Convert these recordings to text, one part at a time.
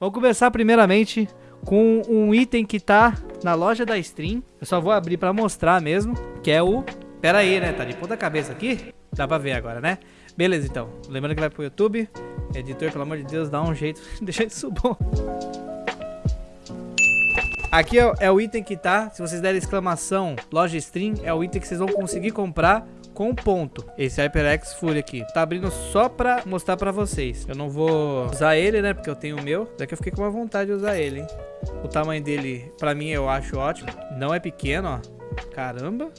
Vamos começar primeiramente com um item que tá na loja da Stream. Eu só vou abrir pra mostrar mesmo, que é o... Pera aí, né? Tá de ponta cabeça aqui? Dá pra ver agora, né? Beleza, então. Lembrando que vai pro YouTube. Editor, pelo amor de Deus, dá um jeito. Deixa isso bom. Aqui é, é, o item que tá. Se vocês derem exclamação loja stream, é o item que vocês vão conseguir comprar com ponto. Esse HyperX Fury aqui. Tá abrindo só pra mostrar pra vocês. Eu não vou usar ele, né? Porque eu tenho o meu. Daqui eu fiquei com uma vontade de usar ele, hein? O tamanho dele, pra mim, eu acho ótimo. Não é pequeno, ó. Caramba.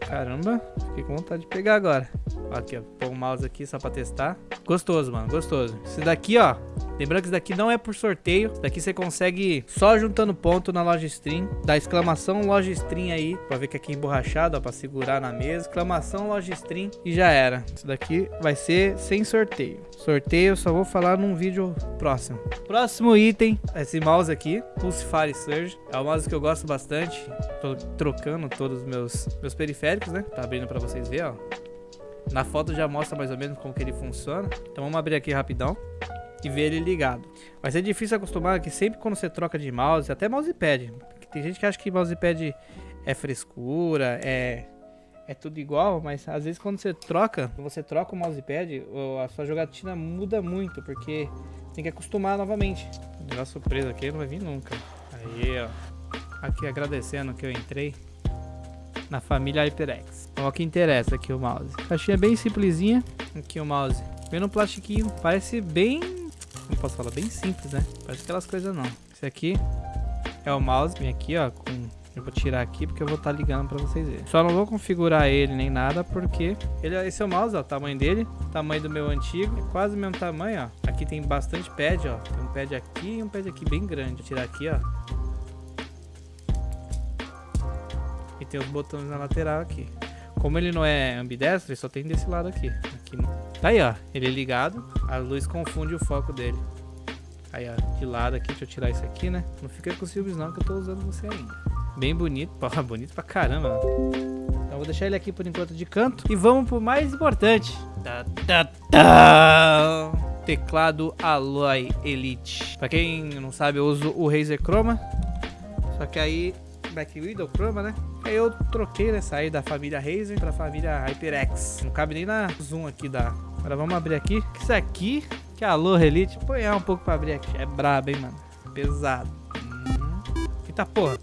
Caramba. Fiquei com vontade de pegar agora. Aqui, ó. Pôr o mouse aqui só pra testar. Gostoso, mano. Gostoso. Esse daqui, ó. Lembrando que isso daqui não é por sorteio. Isso daqui você consegue só juntando ponto na loja stream. Dá exclamação loja stream aí. Pra ver que aqui é emborrachado, ó. Pra segurar na mesa. Exclamação loja stream e já era. Isso daqui vai ser sem sorteio. Sorteio eu só vou falar num vídeo próximo. Próximo item. Esse mouse aqui. Pulsify Surge. É um mouse que eu gosto bastante. Tô trocando todos os meus, meus periféricos, né? Tá abrindo pra vocês verem, ó. Na foto já mostra mais ou menos como que ele funciona. Então vamos abrir aqui rapidão e ver ele ligado. Vai ser difícil acostumar que sempre quando você troca de mouse, até mousepad, tem gente que acha que mousepad é frescura, é é tudo igual, mas às vezes quando você troca, você troca o mousepad, a sua jogatina muda muito, porque tem que acostumar novamente. O surpresa aqui não vai vir nunca. Aí, ó. Aqui agradecendo que eu entrei na família HyperX. Então, o que interessa aqui o mouse. Caixinha bem simplesinha. Aqui o mouse. Vem no plastiquinho. Parece bem... Como posso falar? Bem simples, né? Parece aquelas coisas não. Esse aqui é o mouse. Vem aqui, ó, com eu vou tirar aqui porque eu vou estar tá ligando para vocês verem. Só não vou configurar ele nem nada porque ele, esse é o mouse, ó, o tamanho dele, tamanho do meu antigo, é quase o mesmo tamanho, ó. Aqui tem bastante pad, ó. Tem um pad aqui e um pad aqui bem grande. Vou tirar aqui, ó. E tem os botões na lateral aqui. Como ele não é ambidestro, ele só tem desse lado aqui. aqui no... Tá aí, ó. Ele é ligado. A luz confunde o foco dele. Aí, ó. De lado aqui. Deixa eu tirar isso aqui, né? Não fica com ciúmes não, que eu tô usando você ainda. Bem bonito. Porra, bonito pra caramba. Então vou deixar ele aqui por enquanto de canto. E vamos pro mais importante. Tá, tá, tá. Teclado Alloy Elite. Pra quem não sabe, eu uso o Razer Chroma. Só que aí Black Widow Chroma, né? Aí eu troquei, né? Saí da família Razer pra família HyperX. Não cabe nem na zoom aqui da... Agora vamos abrir aqui. Isso aqui, que é a. Apanhar um pouco pra abrir aqui. É brabo, hein, mano? Pesado. Hum. Eita porra.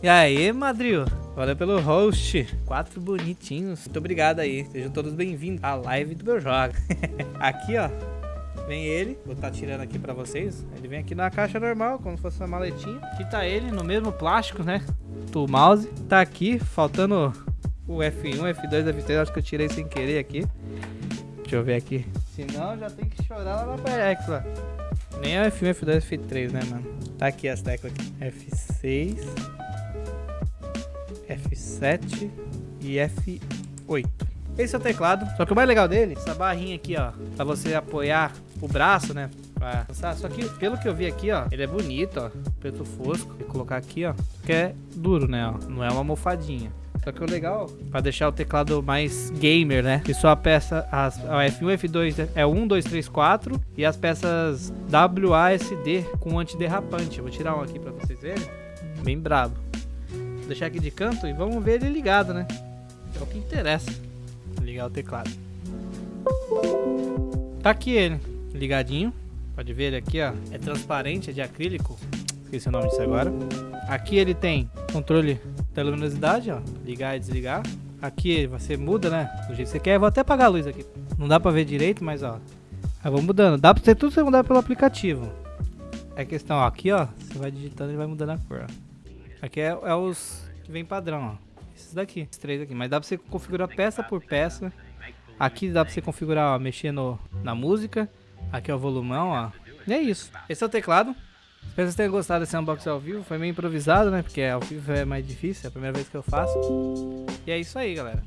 E aí, Madril? Valeu pelo host. Quatro bonitinhos. Muito obrigado aí. Sejam todos bem-vindos à live do meu jogo. aqui, ó. Vem ele, vou estar tá tirando aqui pra vocês. Ele vem aqui na caixa normal, como se fosse uma maletinha. Aqui tá ele, no mesmo plástico, né? Do mouse. Tá aqui, faltando F1, F2, F3. Acho que eu tirei sem querer aqui. Deixa eu ver aqui. Senão já tem que chorar lá na PX, ó. Nem é o F1, F2, F3, né, mano? Tá aqui as teclas aqui. F6, F7 e F8. Esse é o teclado. Só que o mais legal dele, essa barrinha aqui, ó, pra você apoiar o braço, né? Só que, pelo que eu vi aqui, ó, ele é bonito, ó. Preto fosco. Vou colocar aqui, ó. Que é duro, né, ó. Não é uma almofadinha. Só que o legal, pra deixar o teclado mais gamer, né? Que só a peça, as, a F1 F2 é 1, 2, 3, 4 e as peças WASD com antiderrapante. Vou tirar um aqui pra vocês verem. Bem brabo. Vou deixar aqui de canto e vamos ver ele ligado, né? É o que interessa. Ligar o teclado. Tá aqui ele, ligadinho. Pode ver ele aqui, ó. É transparente, é de acrílico. Esqueci o nome disso agora. Aqui ele tem controle da luminosidade, ó. Ligar e desligar. Aqui você muda, né? Do jeito que você quer. vou até apagar a luz aqui. Não dá pra ver direito, mas ó. Aí vou mudando. Dá pra ser tudo você mudar pelo aplicativo. É questão, ó. Aqui, ó. Você vai digitando e vai mudando a cor, ó. Aqui é, é os que vem padrão, ó. Esses daqui, esses três aqui. Mas dá pra você configurar peça por peça. Aqui dá pra você configurar, ó, mexer no, na música. Aqui é o volumão, ó. E é isso. Esse é o teclado. Espero que vocês tenham gostado desse unboxing ao vivo. Foi meio improvisado, né? Porque ao vivo é mais difícil. É a primeira vez que eu faço. E é isso aí, galera.